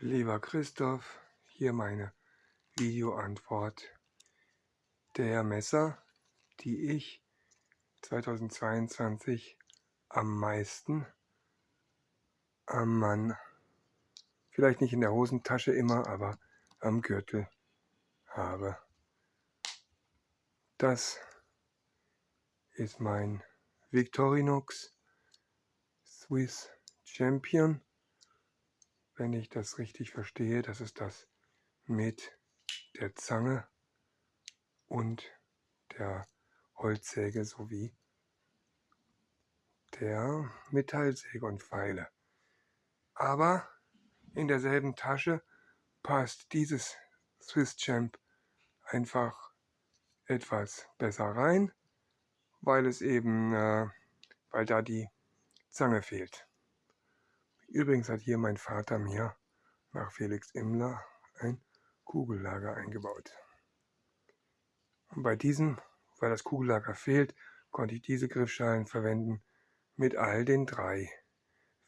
Lieber Christoph, hier meine Videoantwort. Der Messer, die ich 2022 am meisten am Mann, vielleicht nicht in der Hosentasche immer, aber am Gürtel habe. Das ist mein Victorinox Swiss Champion wenn ich das richtig verstehe, das ist das mit der Zange und der Holzsäge sowie der Metallsäge und Pfeile. Aber in derselben Tasche passt dieses Swiss Champ einfach etwas besser rein, weil es eben, äh, weil da die Zange fehlt. Übrigens hat hier mein Vater mir nach Felix Immler ein Kugellager eingebaut. Und bei diesem, weil das Kugellager fehlt, konnte ich diese Griffschalen verwenden mit all den drei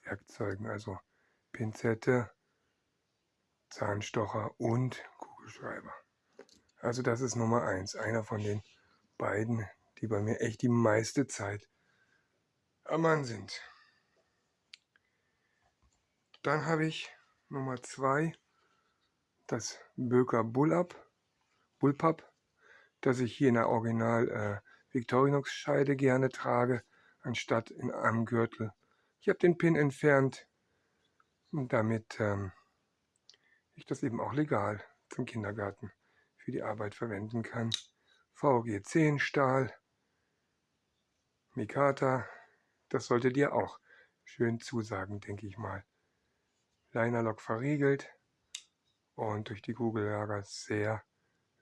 Werkzeugen, also Pinzette, Zahnstocher und Kugelschreiber. Also das ist Nummer eins, einer von den beiden, die bei mir echt die meiste Zeit am Mann sind. Dann habe ich Nummer 2 das Böker Bullab, Bullpup, das ich hier in der Original äh, Victorinox Scheide gerne trage, anstatt in einem Gürtel. Ich habe den Pin entfernt, damit ähm, ich das eben auch legal zum Kindergarten für die Arbeit verwenden kann. VG 10 Stahl, Mikata, das sollte dir auch schön zusagen, denke ich mal. Linerlock verriegelt und durch die Kugellager sehr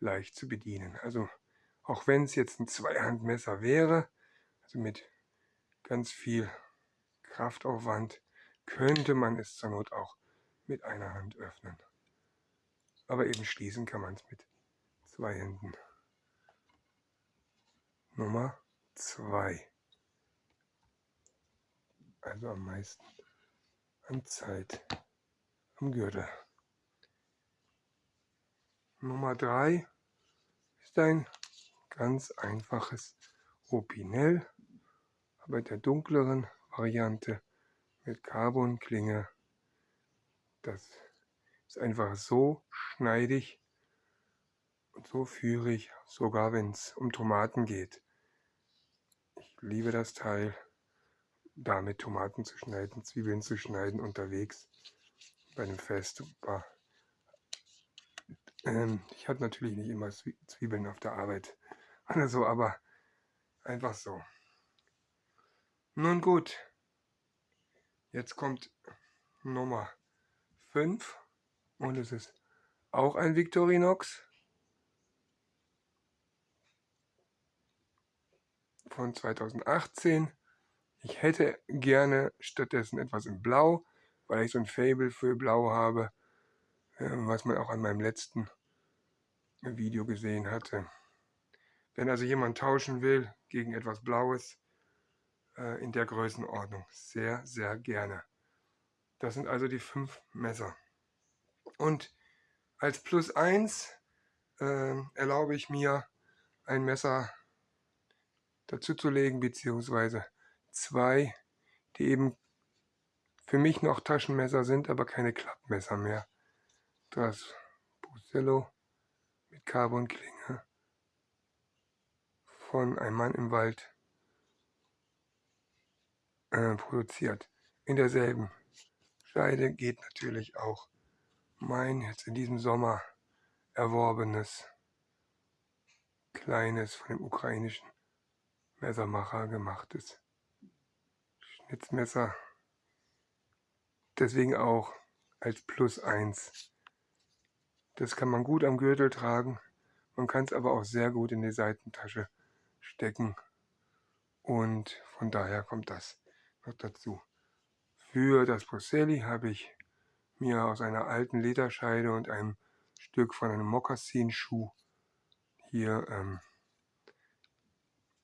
leicht zu bedienen. Also auch wenn es jetzt ein Zweihandmesser wäre, also mit ganz viel Kraftaufwand, könnte man es zur Not auch mit einer Hand öffnen. Aber eben schließen kann man es mit zwei Händen. Nummer 2. Also am meisten an Zeit am Gürtel. Nummer 3 ist ein ganz einfaches Opinel, aber der dunkleren Variante mit Carbonklinge. Das ist einfach so schneidig und so führig, sogar wenn es um Tomaten geht. Ich liebe das Teil, damit Tomaten zu schneiden, Zwiebeln zu schneiden unterwegs bei dem Fest war. Ähm, ich hatte natürlich nicht immer Zwiebeln auf der Arbeit oder so, aber einfach so. Nun gut, jetzt kommt Nummer 5 und es ist auch ein Victorinox von 2018. Ich hätte gerne stattdessen etwas in Blau, weil ich so ein Fable für Blau habe, äh, was man auch an meinem letzten Video gesehen hatte. Wenn also jemand tauschen will gegen etwas Blaues äh, in der Größenordnung, sehr, sehr gerne. Das sind also die fünf Messer. Und als Plus 1 äh, erlaube ich mir ein Messer dazuzulegen, beziehungsweise zwei, die eben für mich noch Taschenmesser sind, aber keine Klappmesser mehr. Das Busello mit Carbonklinge von Ein Mann im Wald äh, produziert. In derselben Scheide geht natürlich auch mein jetzt in diesem Sommer erworbenes kleines von dem ukrainischen Messermacher gemachtes Schnitzmesser deswegen auch als Plus 1. Das kann man gut am Gürtel tragen, man kann es aber auch sehr gut in die Seitentasche stecken und von daher kommt das noch dazu. Für das Brusselli habe ich mir aus einer alten Lederscheide und einem Stück von einem Mokassinschuh hier ähm,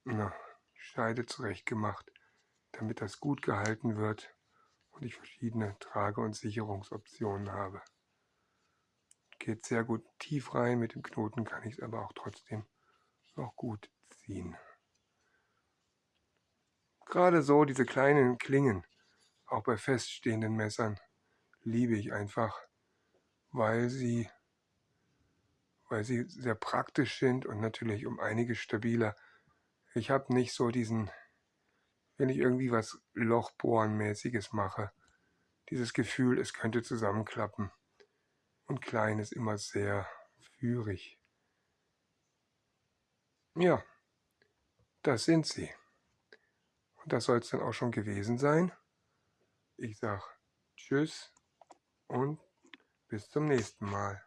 eine Scheide zurecht gemacht, damit das gut gehalten wird und ich verschiedene Trage- und Sicherungsoptionen habe. geht sehr gut tief rein. Mit dem Knoten kann ich es aber auch trotzdem noch gut ziehen. Gerade so diese kleinen Klingen, auch bei feststehenden Messern, liebe ich einfach, weil sie, weil sie sehr praktisch sind und natürlich um einiges stabiler. Ich habe nicht so diesen, wenn ich irgendwie was Lochbohrenmäßiges mache, dieses Gefühl, es könnte zusammenklappen. Und klein ist immer sehr führig. Ja, das sind sie. Und das soll es dann auch schon gewesen sein. Ich sage Tschüss und bis zum nächsten Mal.